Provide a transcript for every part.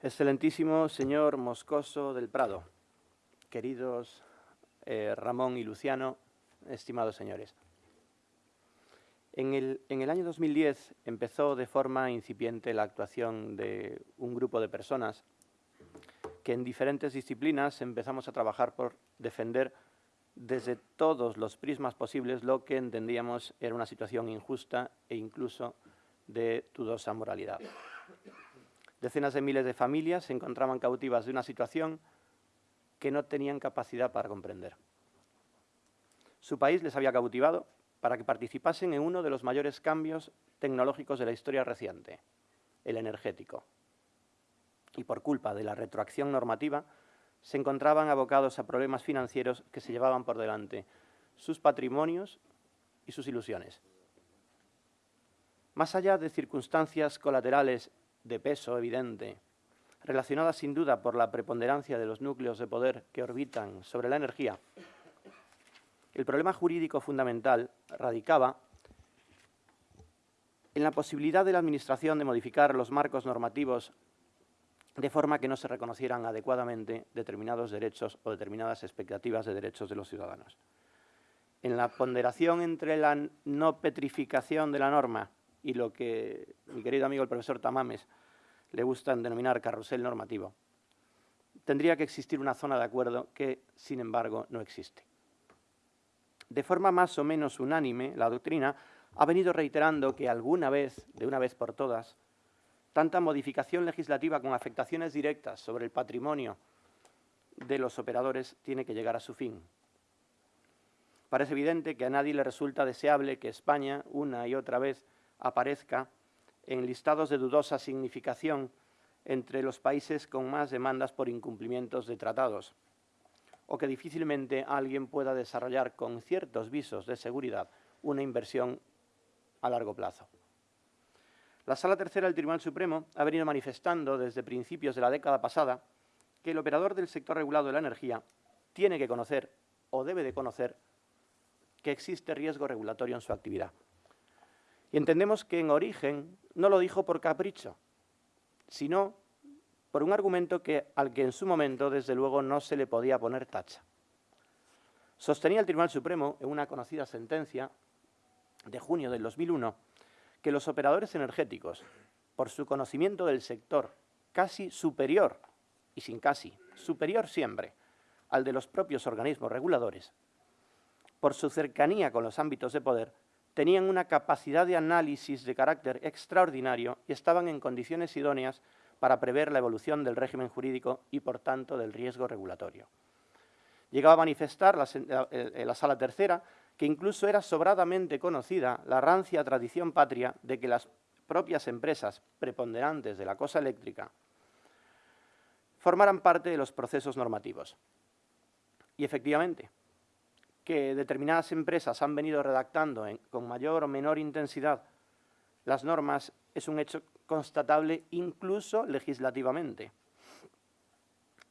Excelentísimo señor Moscoso del Prado, queridos eh, Ramón y Luciano, estimados señores. En el, en el, año 2010 empezó de forma incipiente la actuación de un grupo de personas que en diferentes disciplinas empezamos a trabajar por defender desde todos los prismas posibles lo que entendíamos era una situación injusta e incluso de dudosa moralidad. Decenas de miles de familias se encontraban cautivas de una situación que no tenían capacidad para comprender. Su país les había cautivado para que participasen en uno de los mayores cambios tecnológicos de la historia reciente, el energético. Y por culpa de la retroacción normativa, se encontraban abocados a problemas financieros que se llevaban por delante sus patrimonios y sus ilusiones. Más allá de circunstancias colaterales de peso evidente, relacionadas sin duda por la preponderancia de los núcleos de poder que orbitan sobre la energía, el problema jurídico fundamental radicaba en la posibilidad de la Administración de modificar los marcos normativos de forma que no se reconocieran adecuadamente determinados derechos o determinadas expectativas de derechos de los ciudadanos. En la ponderación entre la no petrificación de la norma y lo que mi querido amigo el profesor Tamames le gusta denominar carrusel normativo, tendría que existir una zona de acuerdo que, sin embargo, no existe. De forma más o menos unánime, la doctrina ha venido reiterando que alguna vez, de una vez por todas, tanta modificación legislativa con afectaciones directas sobre el patrimonio de los operadores tiene que llegar a su fin. Parece evidente que a nadie le resulta deseable que España, una y otra vez, aparezca en listados de dudosa significación entre los países con más demandas por incumplimientos de tratados, o que difícilmente alguien pueda desarrollar con ciertos visos de seguridad una inversión a largo plazo. La Sala Tercera del Tribunal Supremo ha venido manifestando desde principios de la década pasada que el operador del sector regulado de la energía tiene que conocer o debe de conocer que existe riesgo regulatorio en su actividad. Y entendemos que en origen no lo dijo por capricho, sino por un argumento que, al que en su momento, desde luego, no se le podía poner tacha. Sostenía el Tribunal Supremo, en una conocida sentencia de junio del 2001, que los operadores energéticos, por su conocimiento del sector casi superior, y sin casi, superior siempre, al de los propios organismos reguladores, por su cercanía con los ámbitos de poder, tenían una capacidad de análisis de carácter extraordinario y estaban en condiciones idóneas para prever la evolución del régimen jurídico y, por tanto, del riesgo regulatorio. Llegaba a manifestar la, la Sala Tercera que incluso era sobradamente conocida la rancia tradición patria de que las propias empresas preponderantes de la cosa eléctrica formaran parte de los procesos normativos. Y efectivamente, que determinadas empresas han venido redactando con mayor o menor intensidad las normas es un hecho constatable incluso legislativamente.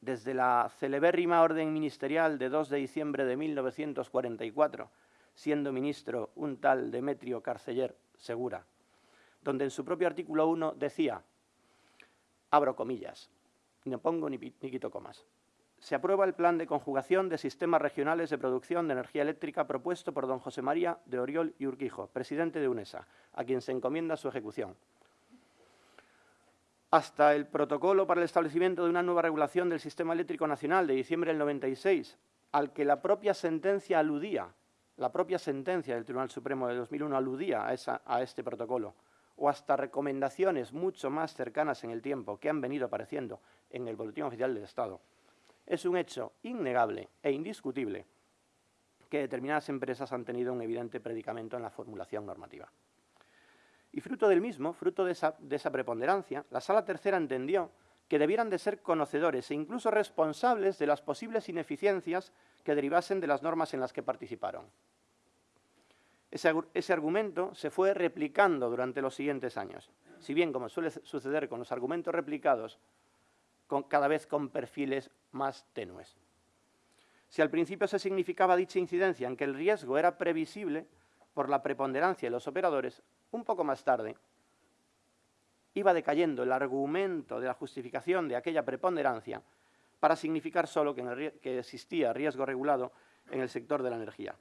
Desde la celebérrima orden ministerial de 2 de diciembre de 1944, siendo ministro un tal Demetrio Carceller Segura, donde en su propio artículo 1 decía, abro comillas, no pongo ni, ni quito comas, se aprueba el plan de conjugación de sistemas regionales de producción de energía eléctrica propuesto por don José María de Oriol y Urquijo, presidente de UNESA, a quien se encomienda su ejecución. Hasta el protocolo para el establecimiento de una nueva regulación del sistema eléctrico nacional de diciembre del 96, al que la propia sentencia aludía la propia sentencia del Tribunal Supremo de 2001 aludía a, a este protocolo, o hasta recomendaciones mucho más cercanas en el tiempo que han venido apareciendo en el Boletín Oficial del Estado, es un hecho innegable e indiscutible que determinadas empresas han tenido un evidente predicamento en la formulación normativa. Y fruto del mismo, fruto de esa, de esa preponderancia, la Sala Tercera entendió que debieran de ser conocedores e incluso responsables de las posibles ineficiencias que derivasen de las normas en las que participaron. Ese, argumento se fue replicando durante los siguientes años. Si bien, como suele suceder con los argumentos replicados, cada vez con perfiles más tenues. Si al principio se significaba dicha incidencia en que el riesgo era previsible por la preponderancia de los operadores, un poco más tarde, iba decayendo el argumento de la justificación de aquella preponderancia para significar solo que, existía riesgo regulado en el sector de la energía,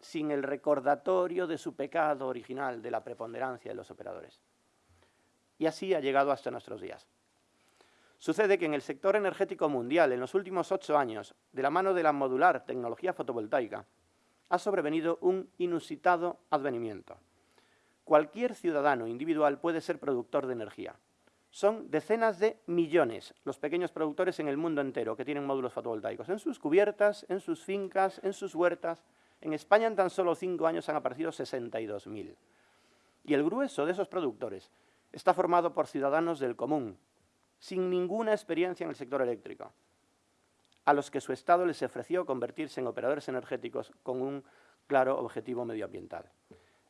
sin el recordatorio de su pecado original de la preponderancia de los operadores. Y así ha llegado hasta nuestros días. Sucede que en el sector energético mundial, en los últimos ocho años, de la mano de la modular tecnología fotovoltaica, ha sobrevenido un inusitado advenimiento. Cualquier ciudadano individual puede ser productor de energía. Son decenas de millones los pequeños productores en el mundo entero que tienen módulos fotovoltaicos, en sus cubiertas, en sus fincas, en sus huertas. En España en tan solo cinco años han aparecido 62.000. Y el grueso de esos productores está formado por ciudadanos del común, sin ninguna experiencia en el sector eléctrico, a los que su Estado les ofreció convertirse en operadores energéticos con un claro objetivo medioambiental.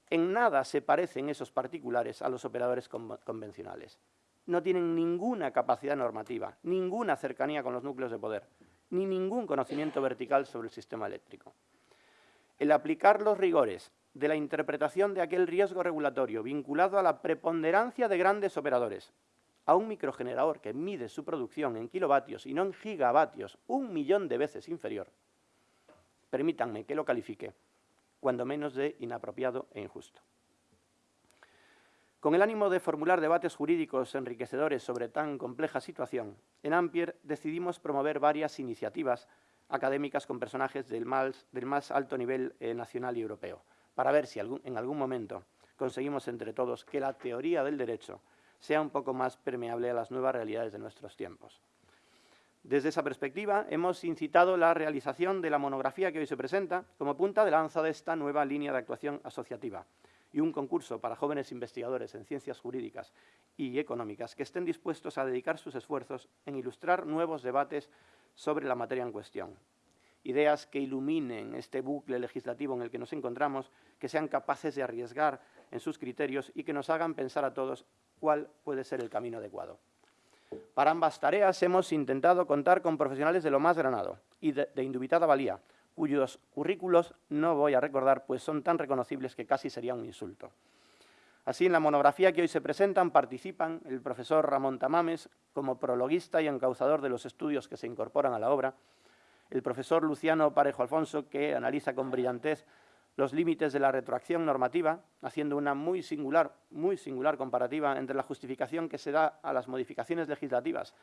En nada se parecen esos particulares a los operadores convencionales. No tienen ninguna capacidad normativa, ninguna cercanía con los núcleos de poder, ni ningún conocimiento vertical sobre el sistema eléctrico. El aplicar los rigores de la interpretación de aquel riesgo regulatorio vinculado a la preponderancia de grandes operadores, a un microgenerador que mide su producción en kilovatios y no en gigavatios, un millón de veces inferior, permítanme que lo califique, cuando menos de inapropiado e injusto. Con el ánimo de formular debates jurídicos enriquecedores sobre tan compleja situación, en Ampier decidimos promover varias iniciativas académicas con personajes del más, alto nivel eh, nacional y europeo, para ver si en algún momento conseguimos entre todos que la teoría del derecho sea un poco más permeable a las nuevas realidades de nuestros tiempos. Desde esa perspectiva, hemos incitado la realización de la monografía que hoy se presenta como punta de lanza de esta nueva línea de actuación asociativa y un concurso para jóvenes investigadores en ciencias jurídicas y económicas que estén dispuestos a dedicar sus esfuerzos en ilustrar nuevos debates sobre la materia en cuestión. Ideas que iluminen este bucle legislativo en el que nos encontramos, que sean capaces de arriesgar en sus criterios y que nos hagan pensar a todos cuál puede ser el camino adecuado. Para ambas tareas hemos intentado contar con profesionales de lo más granado y de, indubitada valía, cuyos currículos no voy a recordar, pues son tan reconocibles que casi sería un insulto. Así, en la monografía que hoy se presentan participan el profesor Ramón Tamames como prologuista y encauzador de los estudios que se incorporan a la obra, el profesor Luciano Parejo Alfonso, que analiza con brillantez los límites de la retroacción normativa, haciendo una muy singular, muy singular comparativa entre la justificación que se da a las modificaciones legislativas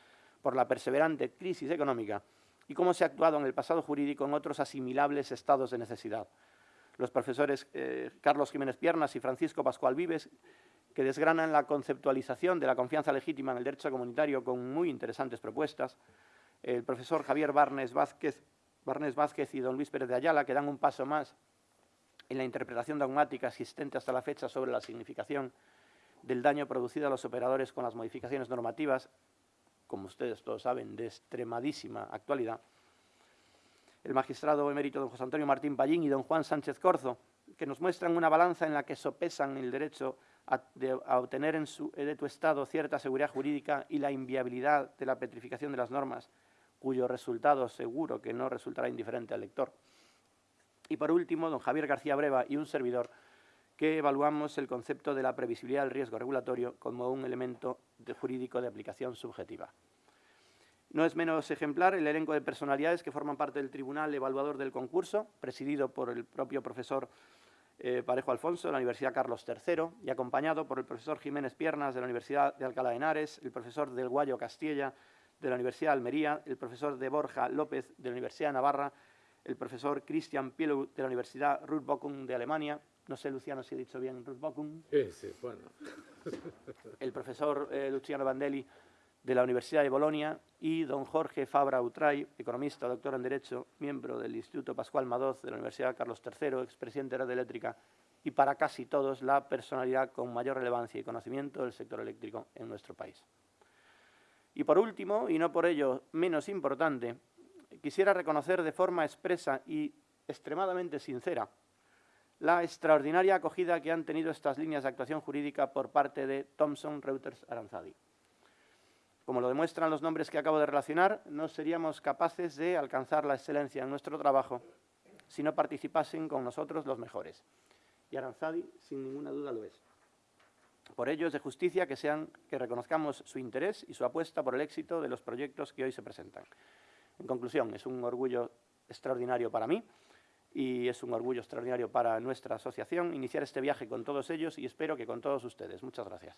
por la perseverante crisis económica y cómo se ha actuado en el pasado jurídico en otros asimilables estados de necesidad. Los profesores eh, Carlos Jiménez Piernas y Francisco Pascual Vives, que desgranan la conceptualización de la confianza legítima en el derecho comunitario con muy interesantes propuestas, el profesor Javier Barnes Vázquez, Barnes Vázquez y don Luis Pérez de Ayala, que dan un paso más en la interpretación dogmática existente hasta la fecha sobre la significación del daño producido a los operadores con las modificaciones normativas, como ustedes todos saben, de extremadísima actualidad, el magistrado emérito don José Antonio Martín Pallín y don Juan Sánchez Corzo, que nos muestran una balanza en la que sopesan el derecho a, obtener en su, de tu Estado cierta seguridad jurídica y la inviabilidad de la petrificación de las normas, cuyo resultado seguro que no resultará indiferente al lector. Y por último, don Javier García Breva y un servidor que evaluamos el concepto de la previsibilidad del riesgo regulatorio como un elemento jurídico de aplicación subjetiva. No es menos ejemplar el elenco de personalidades que forman parte del tribunal evaluador del concurso, presidido por el propio profesor eh, Parejo Alfonso de la Universidad Carlos III y acompañado por el profesor Jiménez Piernas de la Universidad de Alcalá de Henares, el profesor del Guayo Castilla de la Universidad de Almería, el profesor de Borja López de la Universidad de Navarra el profesor Christian Pielu de la Universidad Ruth de Alemania, no sé, Luciano, si he dicho bien Ruth Sí, sí, bueno. el profesor eh, Luciano Vandelli de la Universidad de Bolonia y don Jorge Fabra Utray, economista, doctor en Derecho, miembro del Instituto Pascual Madoz de la Universidad Carlos III, expresidente de Red Eléctrica y para casi todos la personalidad con mayor relevancia y conocimiento del sector eléctrico en nuestro país. Y por último, y no por ello menos importante, quisiera reconocer de forma expresa y extremadamente sincera la extraordinaria acogida que han tenido estas líneas de actuación jurídica por parte de Thomson Reuters Aranzadi. Como lo demuestran los nombres que acabo de relacionar, no seríamos capaces de alcanzar la excelencia en nuestro trabajo si no participasen con nosotros los mejores. Y Aranzadi, sin ninguna duda, lo es. Por ello, es de justicia que, sean, que reconozcamos su interés y su apuesta por el éxito de los proyectos que hoy se presentan. En conclusión, es un orgullo extraordinario para mí y es un orgullo extraordinario para nuestra asociación iniciar este viaje con todos ellos y espero que con todos ustedes. Muchas gracias.